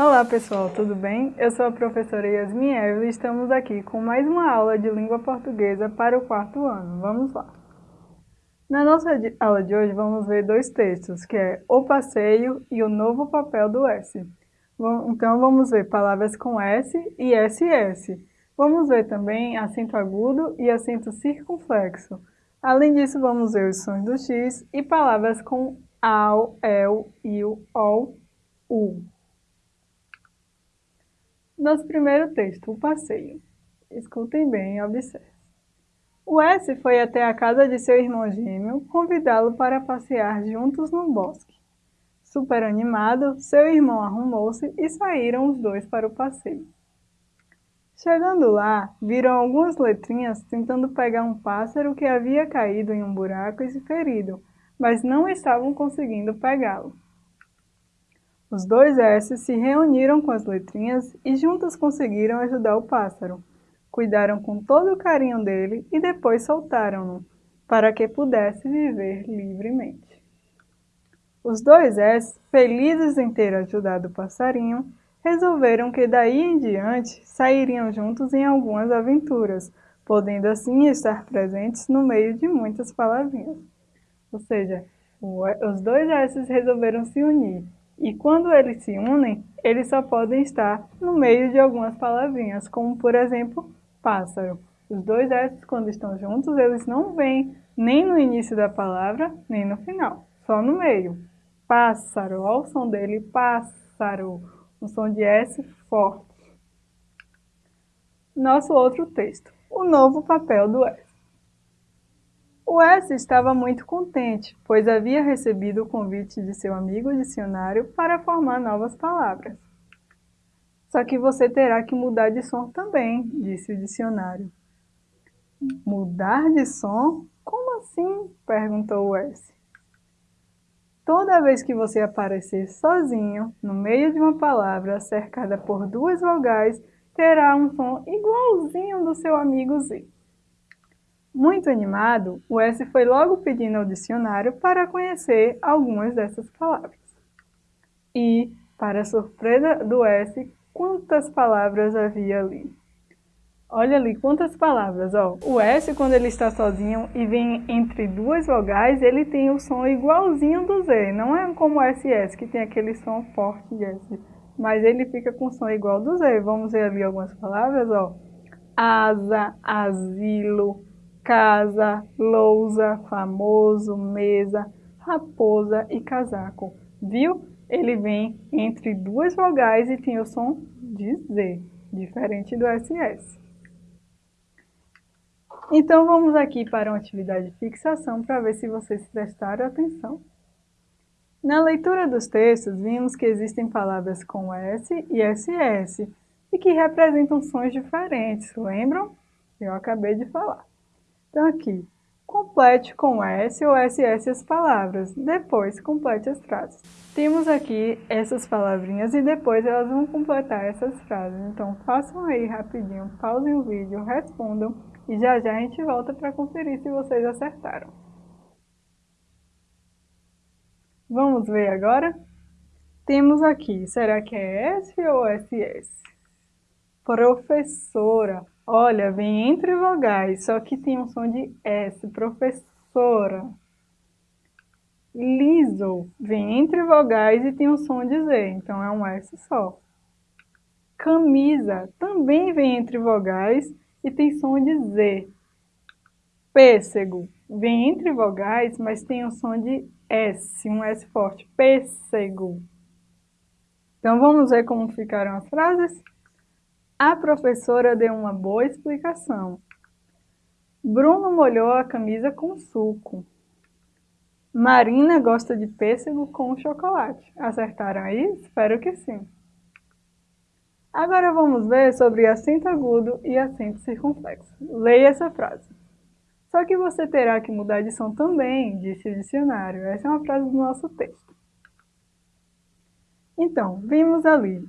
Olá pessoal, tudo bem? Eu sou a professora Yasmin Evelyn e estamos aqui com mais uma aula de língua portuguesa para o quarto ano. Vamos lá! Na nossa aula de hoje vamos ver dois textos, que é O Passeio e O Novo Papel do S. Então vamos ver palavras com S e SS. Vamos ver também acento agudo e acento circunflexo. Além disso, vamos ver os sons do X e palavras com AU, EL, IU, OL, U. Nosso primeiro texto, o passeio. Escutem bem e observem. O S foi até a casa de seu irmão gêmeo convidá-lo para passear juntos no bosque. Super animado, seu irmão arrumou-se e saíram os dois para o passeio. Chegando lá, viram algumas letrinhas tentando pegar um pássaro que havia caído em um buraco e se ferido, mas não estavam conseguindo pegá-lo. Os dois S se reuniram com as letrinhas e juntas conseguiram ajudar o pássaro. Cuidaram com todo o carinho dele e depois soltaram-no, para que pudesse viver livremente. Os dois S, felizes em ter ajudado o passarinho, resolveram que daí em diante sairiam juntos em algumas aventuras, podendo assim estar presentes no meio de muitas palavrinhas. Ou seja, os dois S resolveram se unir e quando eles se unem, eles só podem estar no meio de algumas palavrinhas, como por exemplo, pássaro. Os dois S, quando estão juntos, eles não vêm nem no início da palavra, nem no final, só no meio. Pássaro, olha o som dele, pássaro, um som de S forte. Nosso outro texto, o novo papel do S. O S estava muito contente, pois havia recebido o convite de seu amigo dicionário para formar novas palavras. Só que você terá que mudar de som também, disse o dicionário. Mudar de som? Como assim? perguntou o S. Toda vez que você aparecer sozinho, no meio de uma palavra cercada por duas vogais, terá um som igualzinho do seu amigo Z. Muito animado, o S foi logo pedindo ao dicionário para conhecer algumas dessas palavras. E, para surpresa do S, quantas palavras havia ali? Olha ali, quantas palavras, ó. O S, quando ele está sozinho e vem entre duas vogais, ele tem o som igualzinho do Z. Não é como o SS, que tem aquele som forte de S. Mas ele fica com som igual do Z. Vamos ver ali algumas palavras, ó. Asa, asilo, casa, lousa, famoso, mesa, raposa e casaco. Viu? Ele vem entre duas vogais e tem o som de Z, diferente do SS. Então vamos aqui para uma atividade de fixação para ver se vocês prestaram atenção. Na leitura dos textos, vimos que existem palavras com S e SS e que representam sons diferentes, lembram? Eu acabei de falar. Então aqui, complete com S ou SS as palavras, depois complete as frases. Temos aqui essas palavrinhas e depois elas vão completar essas frases. Então façam aí rapidinho, pausem o vídeo, respondam e já já a gente volta para conferir se vocês acertaram. Vamos ver agora? Temos aqui, será que é S ou SS? Professora. Olha, vem entre vogais, só que tem um som de S, professora. Liso, vem entre vogais e tem um som de Z, então é um S só. Camisa, também vem entre vogais e tem som de Z. Pêssego, vem entre vogais, mas tem um som de S, um S forte. Pêssego. Então vamos ver como ficaram as frases? A professora deu uma boa explicação. Bruno molhou a camisa com suco. Marina gosta de pêssego com chocolate. Acertaram aí? Espero que sim. Agora vamos ver sobre acento agudo e acento circunflexo. Leia essa frase. Só que você terá que mudar de som também, disse o dicionário. Essa é uma frase do nosso texto. Então, vimos ali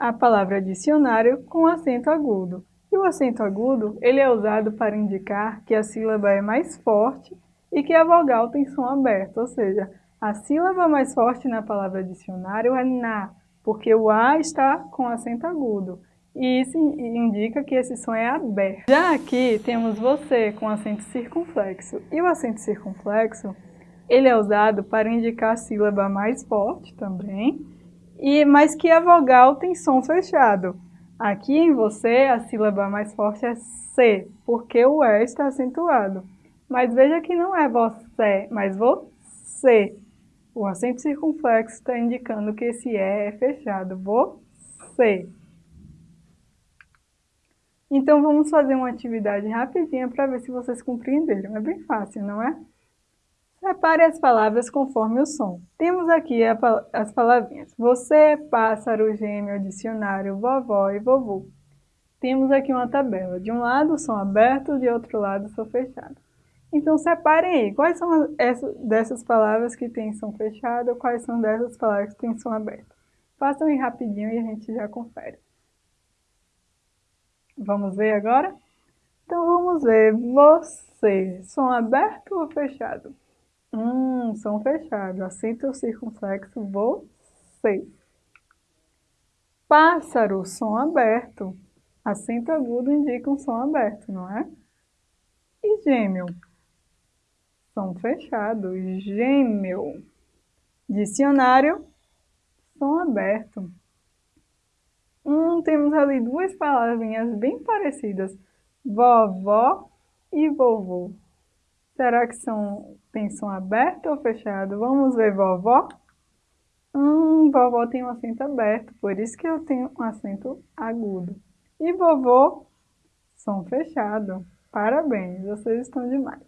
a palavra dicionário com acento agudo. E o acento agudo, ele é usado para indicar que a sílaba é mais forte e que a vogal tem som aberto, ou seja, a sílaba mais forte na palavra dicionário é na, porque o A está com acento agudo. E isso indica que esse som é aberto. Já aqui temos você com acento circunflexo. E o acento circunflexo, ele é usado para indicar a sílaba mais forte também, e, mas que a vogal tem som fechado. Aqui em você, a sílaba mais forte é C, porque o E está acentuado. Mas veja que não é você, mas você. O acento circunflexo está indicando que esse E é fechado. Você. Então vamos fazer uma atividade rapidinha para ver se vocês compreenderam. É bem fácil, não é? Separe as palavras conforme o som. Temos aqui a, as palavrinhas você, pássaro, gêmeo, dicionário, vovó e vovô. Temos aqui uma tabela. De um lado, som aberto, de outro lado, som fechado. Então, separem aí. Quais são essas, dessas palavras que têm som fechado, quais são dessas palavras que têm som aberto. Façam aí rapidinho e a gente já confere. Vamos ver agora? Então vamos ver. Você, som aberto ou fechado? Hum, som fechado. Acento circunflexo você. Pássaro, som aberto. Acento agudo indica um som aberto, não é? E gêmeo? Som fechado. Gêmeo. Dicionário, som aberto. Hum, temos ali duas palavrinhas bem parecidas, vovó e vovô. Será que são, tem som aberto ou fechado? Vamos ver vovó? Hum, vovó tem um acento aberto, por isso que eu tenho um acento agudo. E vovô, som fechado. Parabéns, vocês estão demais.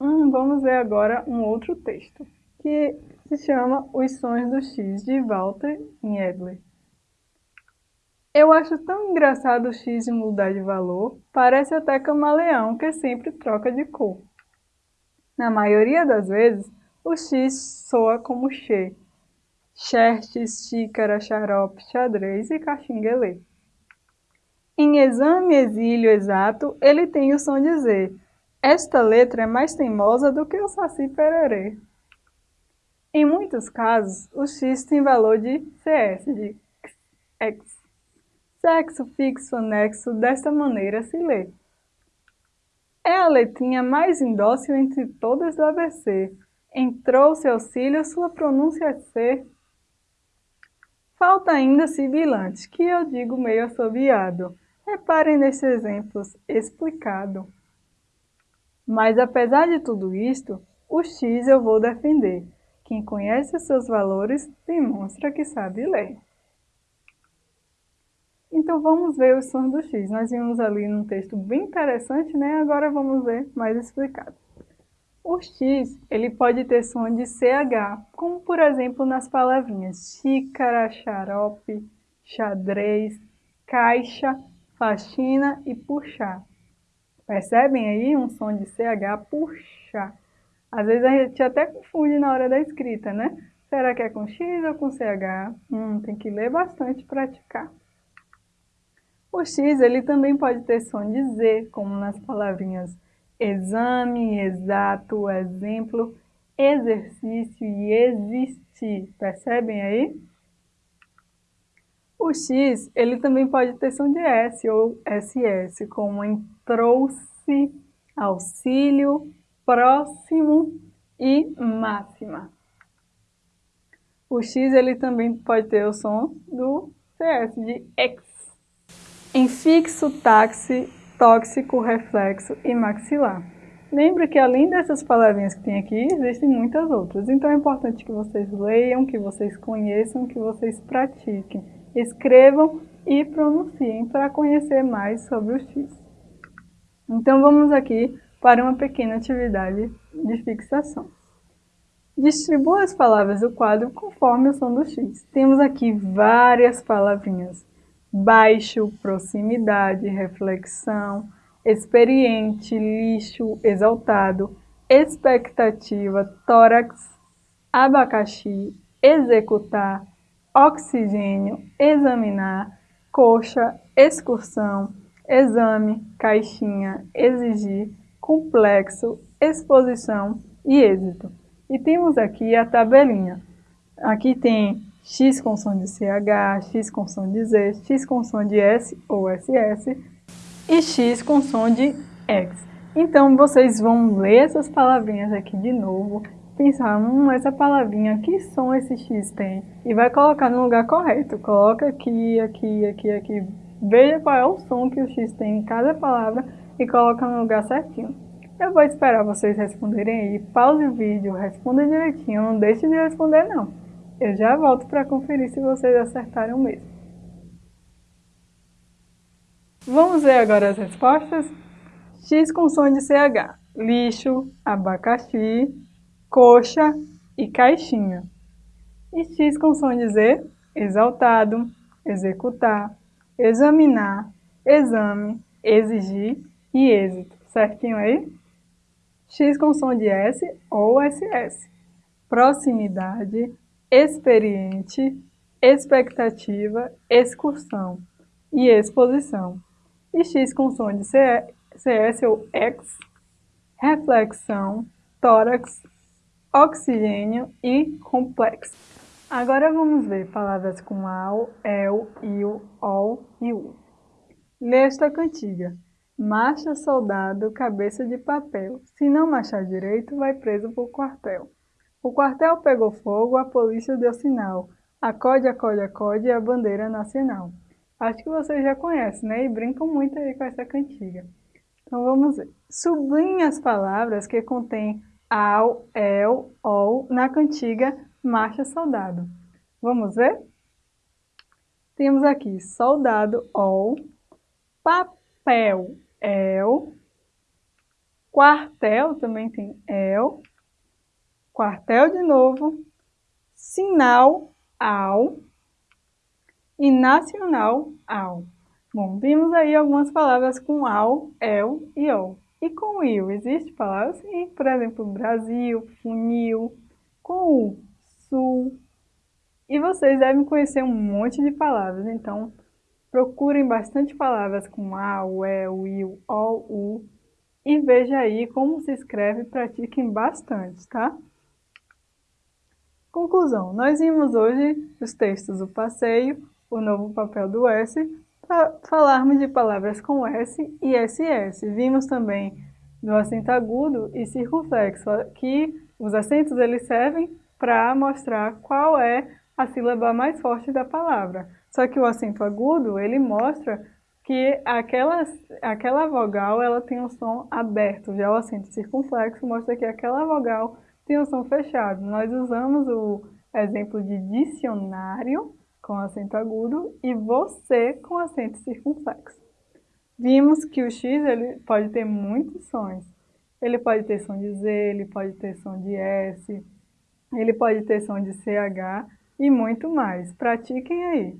Hum, vamos ver agora um outro texto, que se chama Os Sons do X, de Walter Niedler. Eu acho tão engraçado o X mudar de valor, parece até camaleão que sempre troca de cor. Na maioria das vezes, o X soa como X, xerxes, xícara, xarope, xadrez e caxinguelê. Em exame exílio exato, ele tem o som de Z. Esta letra é mais teimosa do que o saci pererê. Em muitos casos, o x tem valor de cs, de x. Sexo fixo anexo desta maneira se lê. É a letrinha mais indócil entre todas do ABC. Entrou-se auxílio, sua pronúncia é C. Falta ainda sibilante, que eu digo meio assobiado. Reparem nesses exemplos, explicado. Mas apesar de tudo isto, o X eu vou defender. Quem conhece os seus valores demonstra que sabe ler. Então vamos ver os sons do X. Nós vimos ali num texto bem interessante, né? Agora vamos ver mais explicado. O X, ele pode ter som de CH, como por exemplo nas palavrinhas xícara, xarope, xadrez, caixa, faxina e puxar. Percebem aí um som de CH, puxar. Às vezes a gente até confunde na hora da escrita, né? Será que é com X ou com CH? Hum, tem que ler bastante e praticar. O X ele também pode ter som de Z, como nas palavrinhas exame, exato, exemplo, exercício e existir. Percebem aí? O X ele também pode ter som de S ou SS, como em trouxe, auxílio, próximo e máxima. O X ele também pode ter o som do CS, de X. Em fixo, táxi, tóxico, reflexo e maxilar. Lembre que além dessas palavrinhas que tem aqui, existem muitas outras. Então é importante que vocês leiam, que vocês conheçam, que vocês pratiquem. Escrevam e pronunciem para conhecer mais sobre o X. Então vamos aqui para uma pequena atividade de fixação. Distribua as palavras do quadro conforme o som do X. Temos aqui várias palavrinhas. Baixo, proximidade, reflexão, experiente, lixo, exaltado, expectativa, tórax, abacaxi, executar, oxigênio, examinar, coxa, excursão, exame, caixinha, exigir, complexo, exposição e êxito. E temos aqui a tabelinha. Aqui tem X com som de CH, X com som de Z, X com som de S ou SS e X com som de X. Então, vocês vão ler essas palavrinhas aqui de novo, pensar, hum, essa palavrinha, que som esse X tem? E vai colocar no lugar correto. Coloca aqui, aqui, aqui, aqui. Veja qual é o som que o X tem em cada palavra e coloca no lugar certinho. Eu vou esperar vocês responderem aí. Pause o vídeo, responda direitinho, não deixe de responder não. Eu já volto para conferir se vocês acertaram mesmo. Vamos ver agora as respostas? X com som de CH. Lixo, abacaxi, coxa e caixinha. E X com som de Z, exaltado, executar, examinar, exame, exigir e êxito. Certinho aí? X com som de S ou SS. Proximidade, experiente, expectativa, excursão e exposição. E X com som de CS ou X, reflexão, tórax, oxigênio e complexo. Agora vamos ver palavras com AU, EL, IU, OL e U. Nesta cantiga. Marcha, soldado, cabeça de papel. Se não marchar direito, vai preso pro quartel. O quartel pegou fogo, a polícia deu sinal. Acode, acode, acode, a bandeira nacional. Acho que vocês já conhecem, né? E brincam muito aí com essa cantiga. Então vamos ver. Sublinhe as palavras que contêm ao, el, ol na cantiga Marcha Soldado. Vamos ver? Temos aqui soldado, ol, papel, el, quartel também tem el, quartel de novo, sinal, ao e nacional, ao. Bom, vimos aí algumas palavras com ao, el e ol. E com il, existe palavras sim, por exemplo, Brasil, funil, com o, sul. E vocês devem conhecer um monte de palavras, então procurem bastante palavras com a, o, é, o, il, o, u e veja aí como se escreve pratiquem bastante, tá? Conclusão, nós vimos hoje os textos do passeio, o novo papel do S, para falarmos de palavras com S e SS. Vimos também do acento agudo e circunflexo, que os acentos eles servem para mostrar qual é a sílaba mais forte da palavra. Só que o acento agudo, ele mostra que aquela, aquela vogal ela tem um som aberto, já o acento circunflexo mostra que aquela vogal tem um som fechado. Nós usamos o exemplo de dicionário com acento agudo e você com acento circunflexo. Vimos que o X ele pode ter muitos sons. Ele pode ter som de Z, ele pode ter som de S, ele pode ter som de CH e muito mais. Pratiquem aí.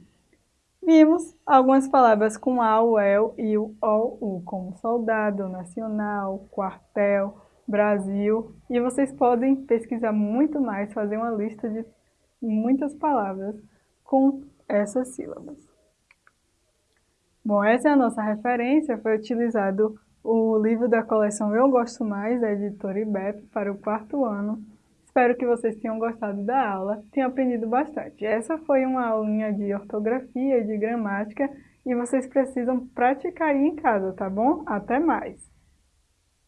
Vimos algumas palavras com A, o EL e o O, U, como soldado, nacional, quartel, Brasil. E vocês podem pesquisar muito mais, fazer uma lista de muitas palavras com essas sílabas. Bom, essa é a nossa referência, foi utilizado o livro da coleção Eu Gosto Mais, da editora IBEP, para o quarto ano. Espero que vocês tenham gostado da aula, tenham aprendido bastante. Essa foi uma aulinha de ortografia e de gramática e vocês precisam praticar aí em casa, tá bom? Até mais!